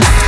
Podcast.